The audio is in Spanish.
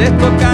puedes tocar